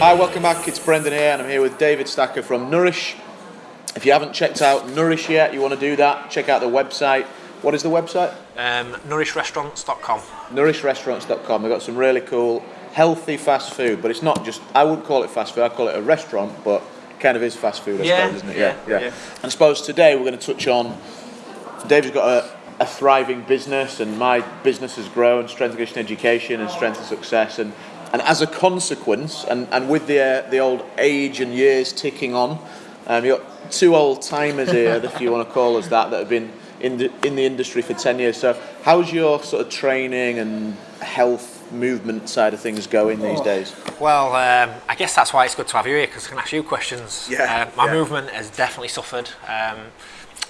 Hi, welcome back. It's Brendan here, and I'm here with David Stacker from Nourish. If you haven't checked out Nourish yet, you want to do that, check out the website. What is the website? Um, nourishRestaurants.com. NourishRestaurants.com. They've got some really cool, healthy fast food, but it's not just, I wouldn't call it fast food, I call it a restaurant, but kind of is fast food, I Yeah, suppose, isn't it? yeah, yeah. And I suppose today we're going to touch on, David's got a, a thriving business, and my business has grown, strength and education and strength and success, and and as a consequence, and, and with the uh, the old age and years ticking on, um, you've got two old timers here, if you want to call us that, that have been in the in the industry for ten years. So, how's your sort of training and health movement side of things going these days? Well, um, I guess that's why it's good to have you here because I can ask you questions. Yeah, Um, my yeah. movement has definitely suffered. Um,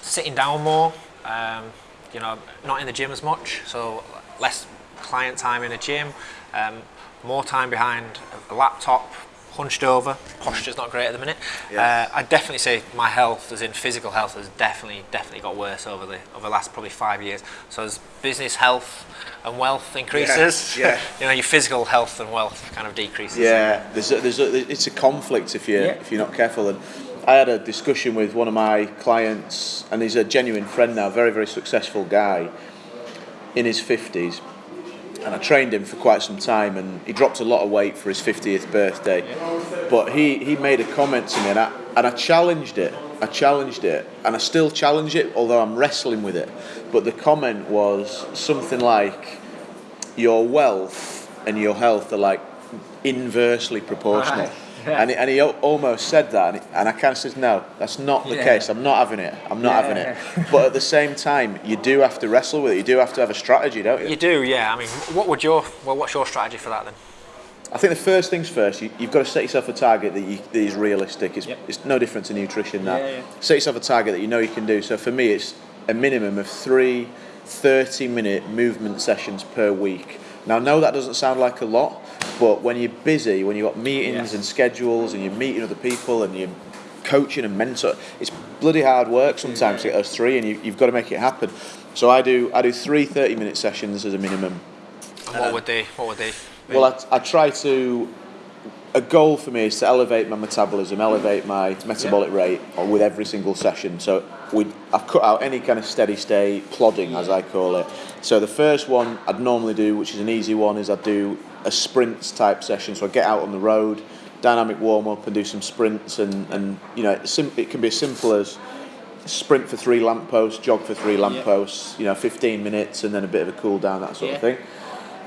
sitting down more, um, you know, not in the gym as much, so less client time in the gym, um, more time behind a laptop, hunched over. Posture's not great at the minute. Yeah. Uh, I'd definitely say my health, as in physical health, has definitely, definitely got worse over the over the last probably five years. So as business health and wealth increases, yeah. you know, your physical health and wealth kind of decreases. Yeah, there's a, there's a, it's a conflict if you Yeah. if you're not careful. And I had a discussion with one of my clients, and he's a genuine friend now, very very successful guy, in his fifties, and I trained him for quite some time, and he dropped a lot of weight for his fiftieth birthday. But he he made a comment to me, and I and I challenged it. I challenged it, and I still challenge it, although I'm wrestling with it. But the comment was something like, "Your wealth and your health are like inversely proportional." And, he, and he almost said that, and, he- and I kind of said, "No, that's not the Yeah. case. I'm not having it. I'm not Yeah, having it." but at the same time, you do have to wrestle with it. You do have to have a strategy, don't you? You do, yeah. I mean, what would your well, what's your strategy for that then? I think the first things first, you, you've got to set yourself a target that, you, that is realistic. It's, Yep. it's no different to nutrition. Yeah, yeah. Set yourself a target that you know you can do. So for me, it's a minimum of three 30 minute movement sessions per week. Now, I know that doesn't sound like a lot, but when you're busy, when you've got meetings Yes. and schedules and you're meeting other people and you're coaching and mentor, it's bloody hard work sometimes to get those three and you, you've got to make it happen. So I do, I do three 30 minute sessions as a minimum. And what would they? What would they? be? Well, I, I try to. A goal for me is to elevate my metabolism, elevate my metabolic rate with every single session. So we, I've cut out any kind of steady state plodding, as I call it. So the first one I'd normally do, which is an easy one, is I'd do a sprints type session. So I get out on the road, dynamic warm up, and do some sprints, and, and you know, it's sim- it can be as simple as sprint for three lampposts, jog for three lampposts, you know, 15 minutes, and then a bit of a cool down, that sort of thing.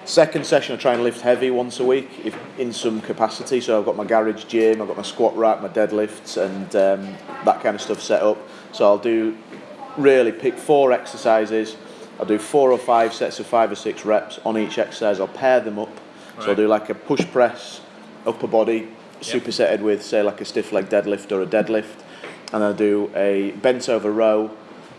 Second session, I try and lift heavy once a week, if in some capacity. So I've got my garage gym, I've got my squat rack, my deadlifts, and um, that kind of stuff set up. So I'll do really pick four exercises. I'll do four or five sets of five or six reps on each exercise. I'll pair them up. So I'll do like a push press, upper body, supersetted with say like a stiff leg deadlift or a deadlift, and I'll do a bent over row,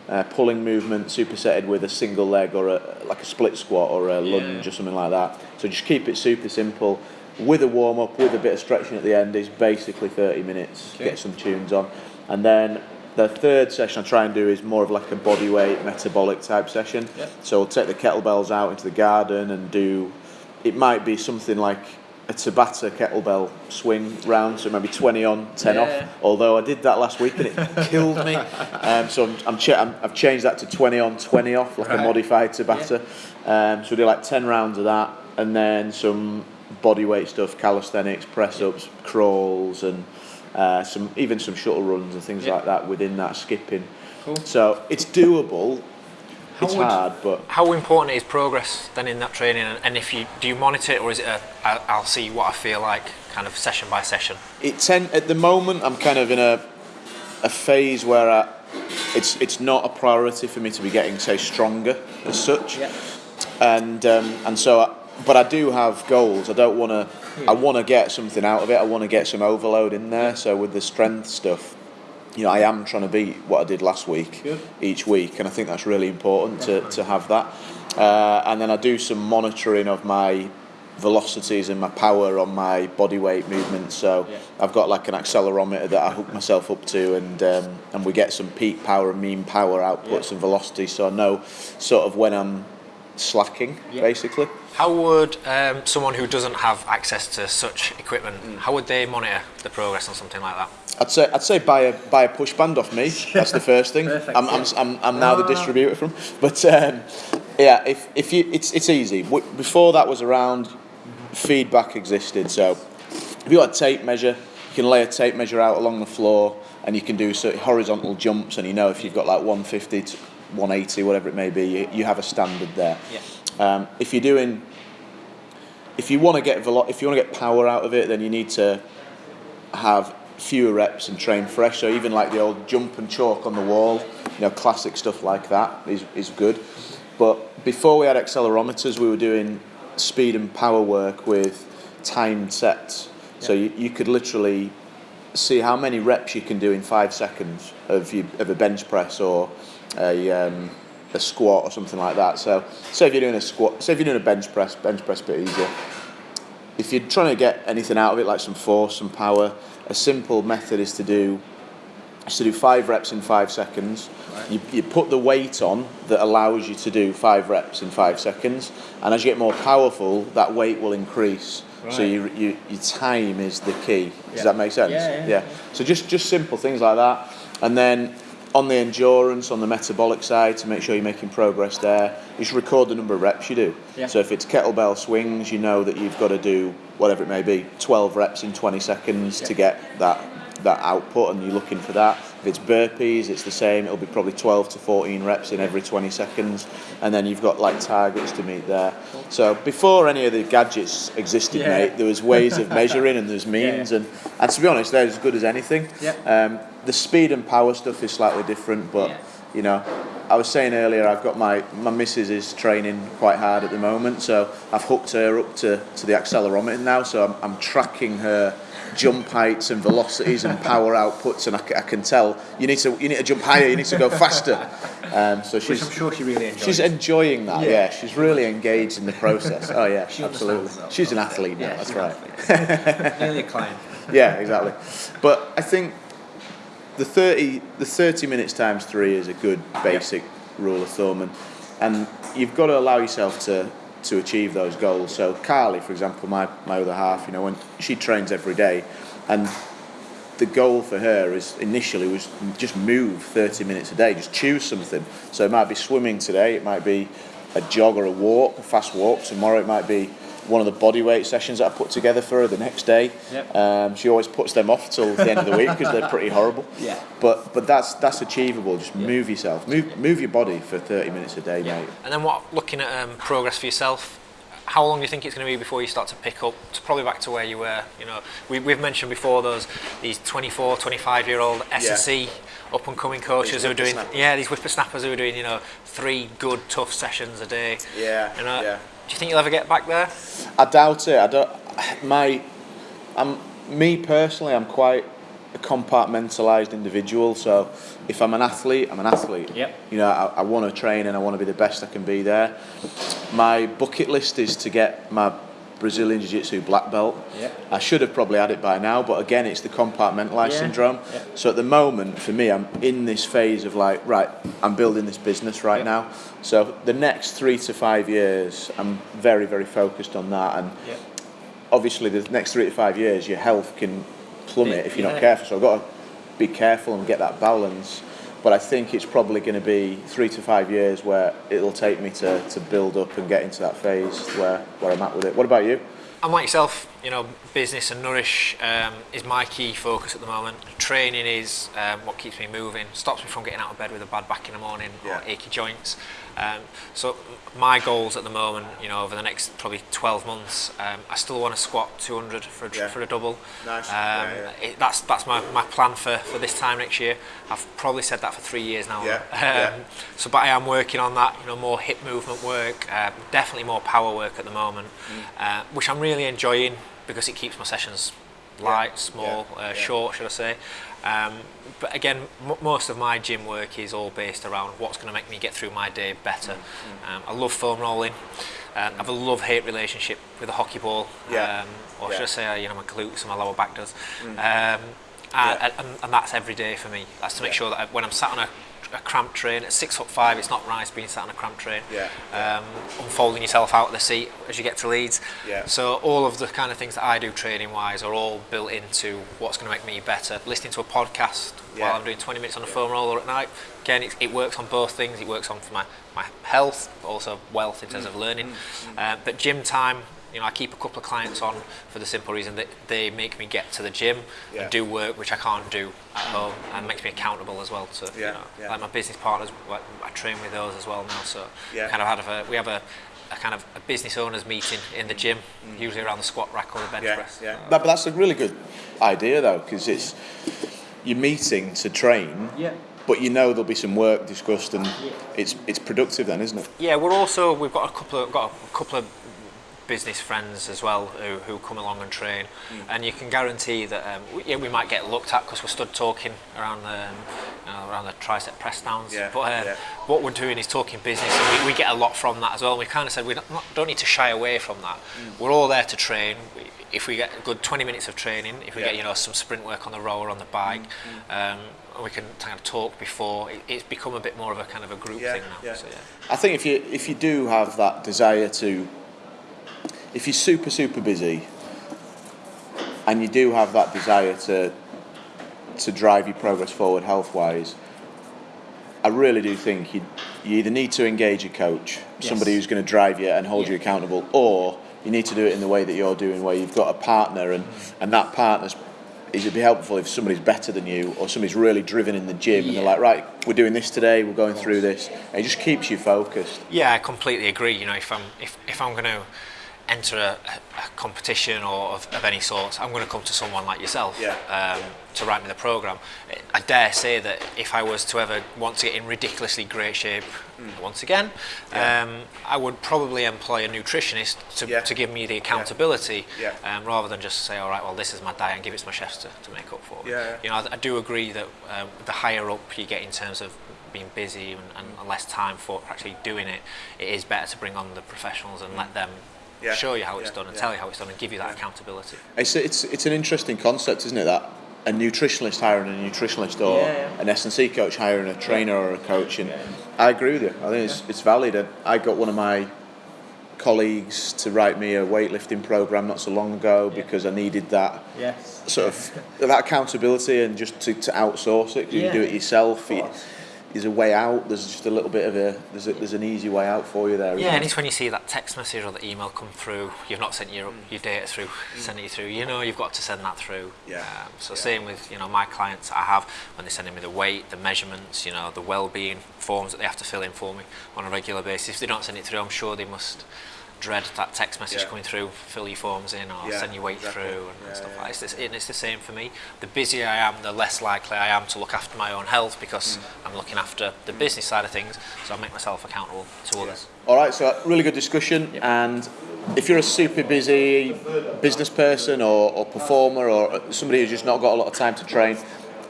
uh, pulling movement supersetted with a single leg or a, like a split squat or a lunge or something like that. So just keep it super simple. With a warm up, with a bit of stretching at the end, is basically 30 minutes. Okay. Get some tunes on, and then the third session I try and do is more of like a body weight metabolic type session. Yep. So I'll take the kettlebells out into the garden and do. It might be something like a Tabata kettlebell swing round, so maybe 20 on, 10 Yeah. off. Although I did that last week and it killed me. Um, so I'm, I'm, cha- I'm, I've changed that to 20 on, 20 off, like a modified Tabata. Um, so we do like 10 rounds of that, and then some body weight stuff, calisthenics, press ups, crawls, and uh, some even some shuttle runs and things Yeah. like that within that skipping. Cool. So it's doable. How it's would- hard, but How important is progress then in that training? And, if you do you monitor it, or is it a I'll see what I feel like kind of session by session? it ten, at the moment I'm kind of in a a phase where I, it's it's not a priority for me to be getting say stronger as such, and um, and so I, but I do have goals. I don't want to. I want to get something out of it. I want to get some overload in there. So with the strength stuff, you know, I am trying to beat what I did last week Good. each week, and I think that's really important to, to have that. Uh, and then I do some monitoring of my velocities and my power on my body weight movements. So Yeah. I've got like an accelerometer that I hook myself up to, and um, and we get some peak power and mean power outputs Yeah. and velocities. So I know sort of when I'm slacking, Yeah. basically. How would um, someone who doesn't have access to such equipment, Mm. how would they monitor the progress on something like that? I'd say I'd say buy a buy a push band off me. That's the first thing. Perfect, I'm, I'm. I'm, I'm now the distributor from. But um, yeah, if, if you it's it's easy. Before that was around, feedback existed. So if you got a tape measure, you can lay a tape measure out along the floor, and you can do sort of horizontal jumps, and you know if you've got like 150 to 180, whatever it may be, you, you have a standard there. Yeah. Um, if you're doing, if you want to get velo- if you want to get power out of it, then you need to have fewer reps and train fresh. So even like the old jump and chalk on the wall, you know, classic stuff like that is, is good. But before we had accelerometers, we were doing speed and power work with timed sets. So you, you could literally see how many reps you can do in five seconds of, you, of a bench press or a, um, a squat or something like that. So say if you're doing a squat, say if you're doing a bench press, bench press a bit easier if you're trying to get anything out of it, like some force, some power, a simple method is to do is to do five reps in five seconds. You, you put the weight on that allows you to do five reps in five seconds, and as you get more powerful, that weight will increase. So Right. you, you, your time is the key. Does Yeah. that make sense? Yeah, Yeah, yeah, So just just simple things like that, and then on the endurance, on the metabolic side, to make sure you're making progress there, you should record the number of reps you do. Yeah. So if it's kettlebell swings, you know that you've got to do whatever it may be, 12 reps in 20 seconds to get that that output, and you're looking for that. If it's burpees, it's the same. It'll be probably 12 to 14 reps in every 20 seconds, and then you've got like targets to meet there. So before any of the gadgets existed, Yeah. mate, there was ways of measuring and there's means, Yeah. and and to be honest, they're as good as anything. Yeah. Um, the speed and power stuff is slightly different, but Yeah. you know, I was saying earlier, I've got my my missus is training quite hard at the moment, so I've hooked her up to, to the accelerometer now, so I'm, I'm tracking her jump heights and velocities and power outputs, and I, I can tell you need to you need to jump higher, you need to go faster. Um, so Which she's I'm sure she really enjoys. she's enjoying that. Yeah. Yeah. she's really engaged in the process. Oh yeah, She absolutely. She's an athlete now. Yeah, that's right. Nearly a client. Yeah, exactly. But I think the thirty the thirty minutes times three is a good basic rule of thumb, and and you've got to allow yourself to to achieve those goals. So Carly, for example, my my other half, you know, when she trains every day, and the goal for her is initially was just move 30 minutes a day, just choose something. So it might be swimming today, it might be a jog or a walk, a fast walk. Tomorrow it might be one of the body weight sessions that I put together for her the next day. Yep. Um, she always puts them off till the end of the week because they're pretty horrible. Yeah. But but that's that's achievable. Just move yourself, move move your body for 30 minutes a day, Yeah. mate. And then what? Looking at um, progress for yourself, how long do you think it's going to be before you start to pick up? To probably back to where you were. You know, we, we've mentioned before those these 24, 25 year old S&C up and coming coaches who are doing yeah these whippersnappers who are doing you know three good tough sessions a day. Yeah, You know, yeah. Do you think you'll ever get back there? I doubt it. I don't. My, I'm me personally. I'm quite a compartmentalized individual. So if I'm an athlete, I'm an athlete. Yep. You know, I, I want to train and I want to be the best I can be there. My bucket list is to get my Brazilian Jiu Jitsu black belt. Yep. I should have probably had it by now, but again, it's the compartmentalized Yeah, syndrome. yeah. So at the moment, for me, I'm in this phase of like, right, I'm building this business right now. So the next three to five years, I'm very, very focused on that. And Yeah. obviously, the next three to five years, your health can plummet if you're Yeah. not careful. So I've got to be careful and get that balance. But I think it's probably going to be three to five years where it'll take me to, to build up and get into that phase where, where I'm at with it. What about you? I'm like yourself, you know, business and nourish um, is my key focus at the moment. Training is um, what keeps me moving, stops me from getting out of bed with a bad back in the morning Yeah. or achy joints. Um, so my goals at the moment, you know, over the next probably 12 months, um, I still want to squat 200 for a, Yeah. for a double. Nice. Um, Yeah, yeah. It, that's that's my, my plan for, for this time next year. I've probably said that for three years now. Yeah, Um, yeah. So, but I am working on that. You know, more hip movement work, uh, definitely more power work at the moment, Mm. uh, which I'm really enjoying because it keeps my sessions light, small, uh, short, should I say? Um, but again, most of my gym work is all based around what's going to make me get through my day better. Mm, Um, I love foam rolling. Um, I have a love-hate relationship with a hockey ball, Yeah, um, or yeah. should I say, you know, my glutes and my lower back does. Um, and, Yeah. and, and that's every day for me. That's to make sure that I, when I'm sat on a, a cramp train. At six foot five, it's not nice being sat on a cramp train. Yeah. Um, unfolding yourself out of the seat as you get to Leeds. Yeah. So all of the kind of things that I do training wise are all built into what's going to make me better. Listening to a podcast Yeah. while I'm doing 20 minutes on a foam roller at night. Again, it, it works on both things. It works on for my, my health, but also wealth in Mm. terms of learning. Uh, but gym time, you know, I keep a couple of clients on for the simple reason that they make me get to the gym Yeah. and do work which I can't do at home, and makes me accountable as well to, Yeah, you know, yeah. like my business partners. I train with those as well now, so Yeah. kind of had a we have a, a kind of a business owners meeting in the gym, usually around the squat rack or the bench Mm. Yeah, press. yeah. But, but that's a really good idea though, because it's you're meeting to train, Yeah. but you know there'll be some work discussed, and it's it's productive then, isn't it? Yeah, we're also we've got a couple of got a couple of business friends as well who, who come along and train, Mm. and you can guarantee that um, we, yeah, we might get looked at because we're stood talking around the um, you know, around the tricep press downs. Yeah, but uh, yeah. what we're doing is talking business, and we, we get a lot from that as well. And we kind of said we don't, not, don't need to shy away from that. Mm. We're all there to train. We, if we get a good 20 minutes of training, if we Yeah. get you know some sprint work on the rower on the bike, um, we can kind of talk before. It, it's become a bit more of a kind of a group Yeah, thing now. yeah. So, yeah. I think if you if you do have that desire to, if you're super super busy, and you do have that desire to to drive your progress forward health wise, I really do think you you either need to engage a coach, somebody who's going to drive you and hold you accountable, or you need to do it in the way that you're doing, where you've got a partner and and that partner's. Is it'd be helpful if somebody's better than you or somebody's really driven in the gym and they're like, right, we're doing this today, we're going through this. And it just keeps you focused. Yeah, I completely agree. You know, if I'm if, if I'm going to enter a, a competition or of, of any sort, I'm going to come to someone like yourself Yeah. um, to write me the program. I dare say that if I was to ever want to get in ridiculously great shape once again, Mm. Yeah. um, I would probably employ a nutritionist to, Yeah. to give me the accountability Yeah. Um, rather than just say, all right, well, this is my diet and give it to my chefs to, to make up for. Yeah, yeah. You know, I, I do agree that um, the higher up you get in terms of being busy and, and less time for actually doing it, it is better to bring on the professionals and let them Yeah, show you how it's yeah, done and yeah. tell you how it's done and give you that accountability. It's, it's, it's an interesting concept, isn't it? That a nutritionalist hiring a nutritionalist or Yeah, yeah. an S&C coach hiring a trainer or a coach. And I agree with you. I think it's, it's valid. And I got one of my colleagues to write me a weightlifting program not so long ago because I needed that Yes. sort of that accountability and just to, to outsource it. 'cause You Yeah, do it yourself. of You- course. There's a way out. There's just a little bit of a there's, a, there's an easy way out for you there. Yeah, and there? it's when you see that text message or the email come through, you've not sent your your data through, send it through. You know you've got to send that through. Yeah, Um, so yeah. same with you know my clients I have when they're sending me the weight, the measurements, you know the well-being forms that they have to fill in for me on a regular basis. If they don't send it through, I'm sure they must dread that text message Yeah. coming through, fill your forms in or Yeah, send your weight exactly. through and, Yeah, stuff like that. It's, the- and it's the same for me. The busier I am, the less likely I am to look after my own health because Mm. I'm looking after the business side of things, so I make myself accountable to others. All right, so really good discussion. And if you're a super busy business person or, or performer or somebody who's just not got a lot of time to train,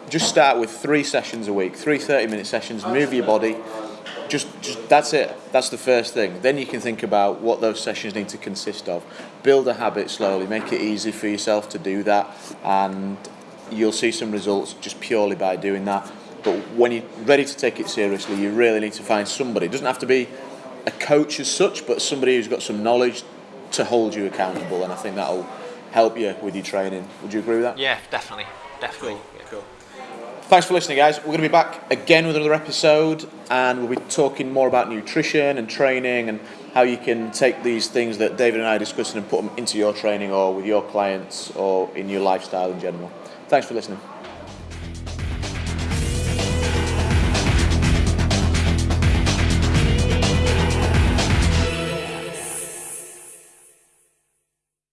just start with three sessions a week, three 30 minute sessions, move your body. Just, just that's it. That's the first thing. Then you can think about what those sessions need to consist of. Build a habit slowly. Make it easy for yourself to do that, and you'll see some results just purely by doing that. But when you're ready to take it seriously, you really need to find somebody. It doesn't have to be a coach as such, but somebody who's got some knowledge to hold you accountable, and I think that'll help you with your training. Would you agree with that? Yeah, definitely, definitely. yeah. cool. Thanks for listening, guys. We're going to be back again with another episode, and we'll be talking more about nutrition and training and how you can take these things that David and I are discussing and put them into your training or with your clients or in your lifestyle in general. Thanks for listening.